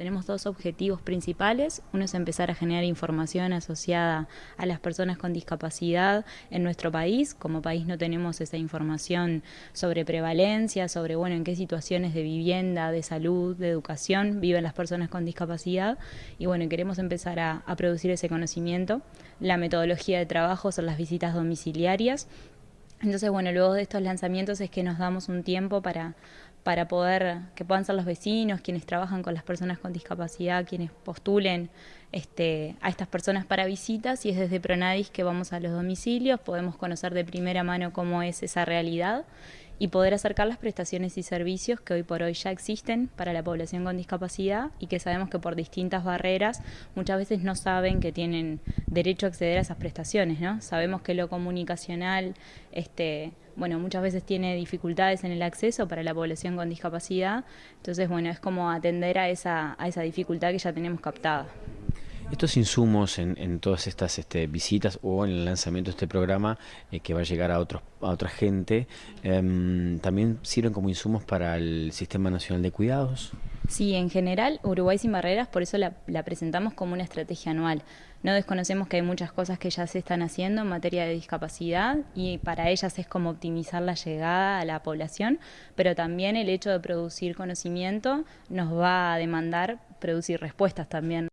Tenemos dos objetivos principales. Uno es empezar a generar información asociada a las personas con discapacidad en nuestro país. Como país no tenemos esa información sobre prevalencia, sobre bueno, en qué situaciones de vivienda, de salud, de educación viven las personas con discapacidad. Y bueno, queremos empezar a, a producir ese conocimiento. La metodología de trabajo son las visitas domiciliarias. Entonces, bueno, luego de estos lanzamientos es que nos damos un tiempo para, para poder, que puedan ser los vecinos, quienes trabajan con las personas con discapacidad, quienes postulen este, a estas personas para visitas y es desde Pronadis que vamos a los domicilios, podemos conocer de primera mano cómo es esa realidad y poder acercar las prestaciones y servicios que hoy por hoy ya existen para la población con discapacidad y que sabemos que por distintas barreras muchas veces no saben que tienen derecho a acceder a esas prestaciones, ¿no? Sabemos que lo comunicacional, este, bueno, muchas veces tiene dificultades en el acceso para la población con discapacidad, entonces, bueno, es como atender a esa, a esa dificultad que ya tenemos captada. Estos insumos en, todas estas este, visitas o en el lanzamiento de este programa eh, que va a llegar a, otros, a otra gente, em, ¿también sirven como insumos para el Sistema Nacional de Cuidados? Sí, en general, Uruguay sin barreras, por eso la, la, presentamos como una estrategia anual. No desconocemos que hay muchas cosas que ya se están haciendo en materia de discapacidad y para ellas es como optimizar la llegada a la población, pero también el hecho de producir conocimiento nos va a demandar producir respuestas también.